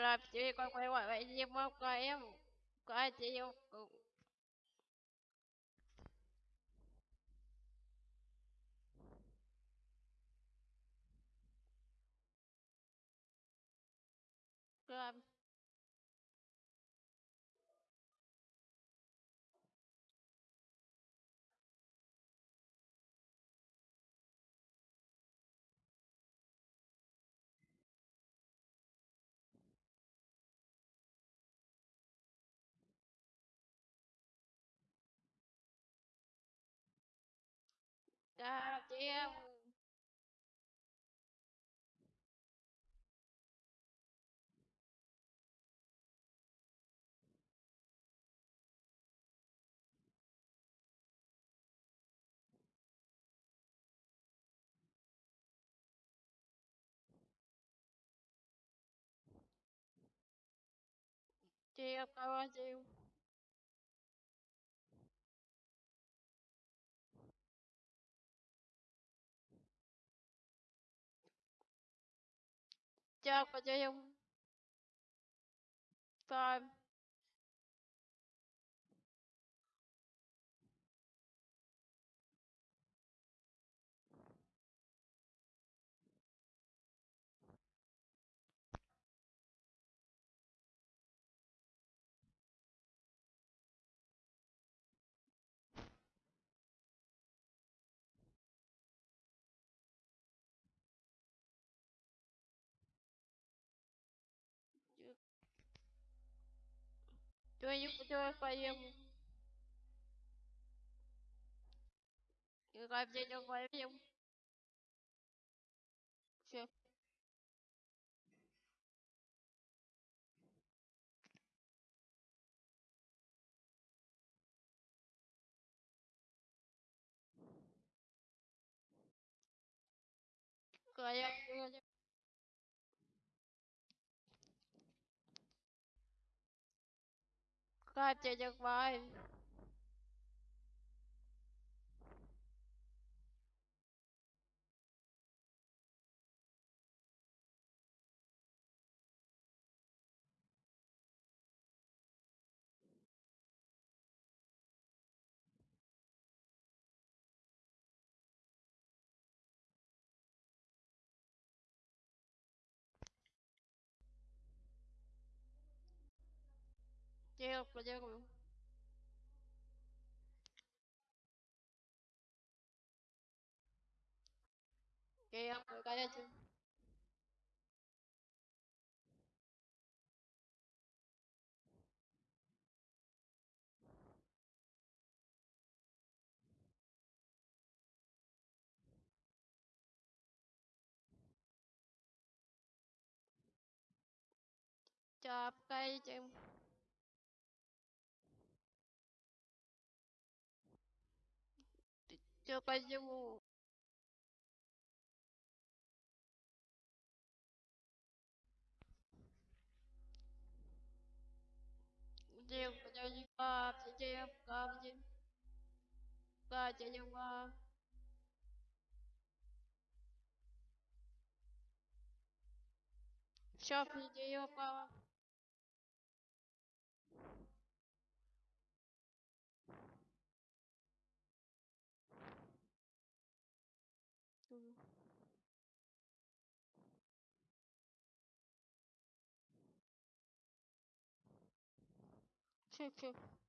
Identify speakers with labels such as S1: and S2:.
S1: là chị con quay qua vậy nhưng mà có em có chị không Good. Ừ.
S2: God damn.
S1: Damn, I want job time. Твою путевую поэму. Игра в день поэму. Все. Края, края. น่าจะบจังไป que lo lleve conmigo. Que ya me calla yo. Chào các em все по Где подожди-ка, где камни? Катя лева. Все, где ее папа? true true